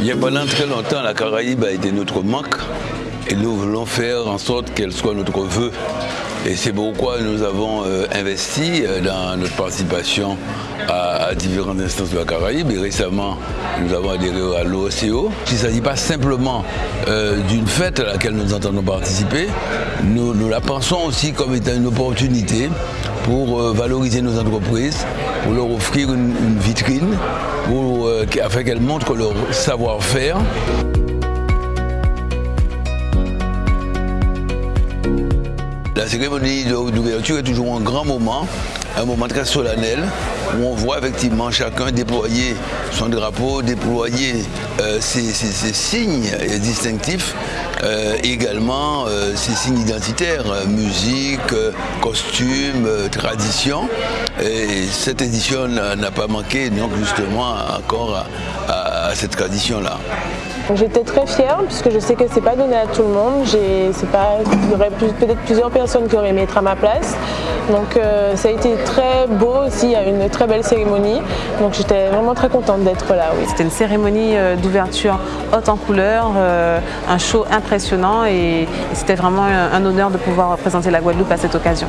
Il y a pendant très longtemps, la Caraïbe a été notre manque et nous voulons faire en sorte qu'elle soit notre vœu. Et c'est pourquoi nous avons euh, investi euh, dans notre participation à, différentes instances de la Caraïbe. Et récemment, nous avons adhéré à l'OCO. Il ne s'agit pas simplement euh, d'une fête à laquelle nous entendons participer. Nous, la pensons aussi comme étant une opportunité pour valoriser nos entreprises, pour leur offrir une, vitrine, afin qu'elles montrent leur savoir-faire. La cérémonie d'ouverture est toujours un grand moment, un moment très solennel, où on voit effectivement chacun déployer son drapeau, déployer euh, ses, signes distinctifs, euh, également euh, ses signes identitaires, musique, costume, tradition. Et cette édition n'a pas manqué donc justement encore à cette tradition-là. J'étais très fière puisque je sais que c'est pas donné à tout le monde. Pas, il y aurait peut-être plusieurs personnes qui auraient aimé être à ma place. Donc euh, ça a été très beau aussi, il y a une très belle cérémonie. Donc j'étais vraiment très contente d'être là. C'était une cérémonie euh, d'ouverture haute en couleur, euh, un show impressionnant et, c'était vraiment un honneur de pouvoir représenter la Guadeloupe à cette occasion.